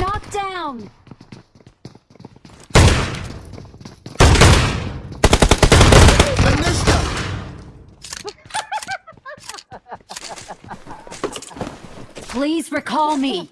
knocked down. Please recall me.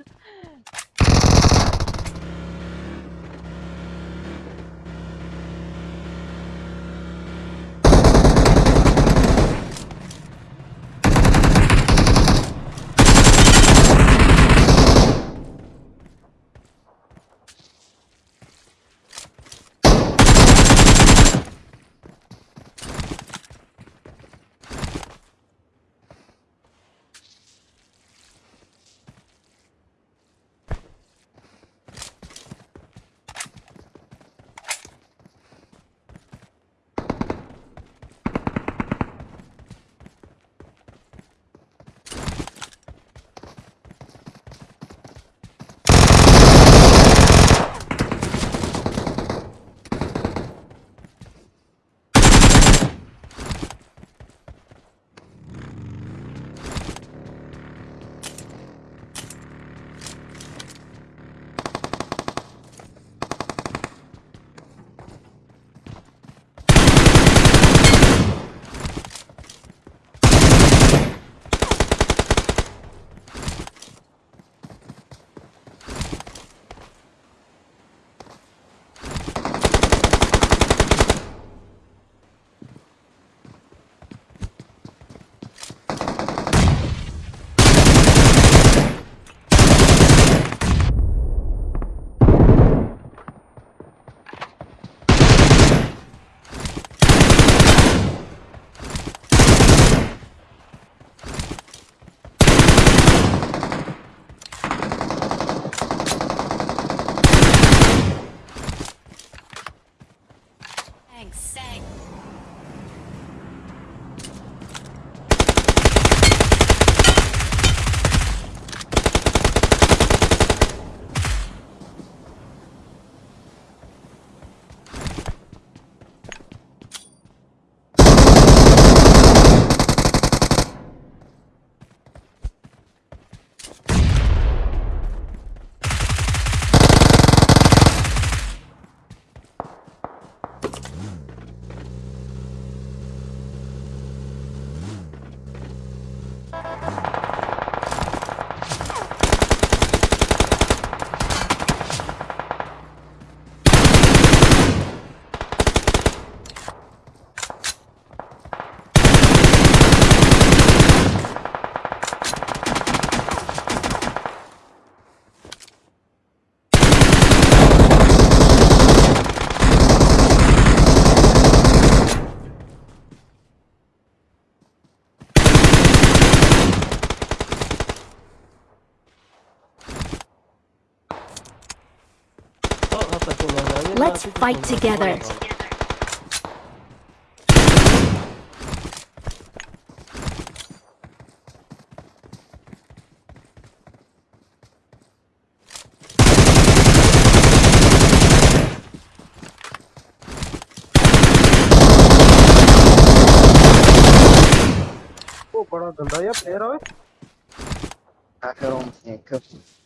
Thanks. Let's fight together. Oh, what a gun! Yeah, player. I have a snake.